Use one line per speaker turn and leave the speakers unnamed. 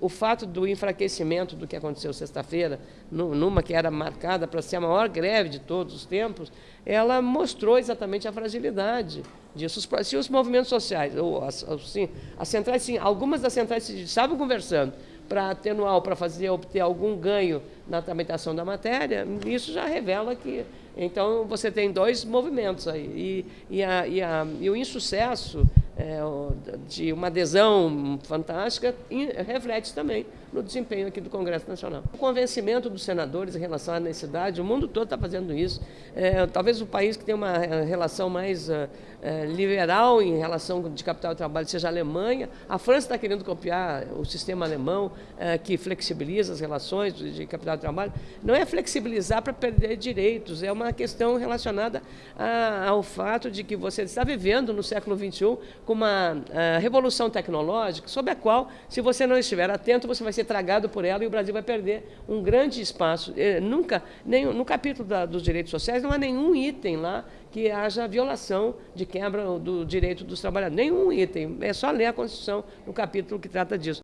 O fato do enfraquecimento do que aconteceu sexta-feira, numa que era marcada para ser a maior greve de todos os tempos, ela mostrou exatamente a fragilidade disso. Se os movimentos sociais, ou assim, as centrais, sim, algumas das centrais estavam conversando para atenuar para fazer obter algum ganho na tramitação da matéria, isso já revela que então você tem dois movimentos aí e, e, a, e, a, e o insucesso é, de uma adesão fantástica reflete também no desempenho aqui do Congresso Nacional. O convencimento dos senadores em relação à necessidade, o mundo todo está fazendo isso. É, talvez o país que tem uma é, relação mais é, é, liberal em relação de capital e trabalho seja a Alemanha. A França está querendo copiar o sistema alemão, é, que flexibiliza as relações de capital e trabalho. Não é flexibilizar para perder direitos, é uma questão relacionada a, ao fato de que você está vivendo no século XXI com uma a, revolução tecnológica sobre a qual, se você não estiver atento, você vai ser tragado por ela e o Brasil vai perder um grande espaço. É, nunca, nem, no capítulo da, dos direitos sociais, não há nenhum item lá que haja violação de quebra do direito dos trabalhadores. Nenhum item. É só ler a Constituição no capítulo que trata disso.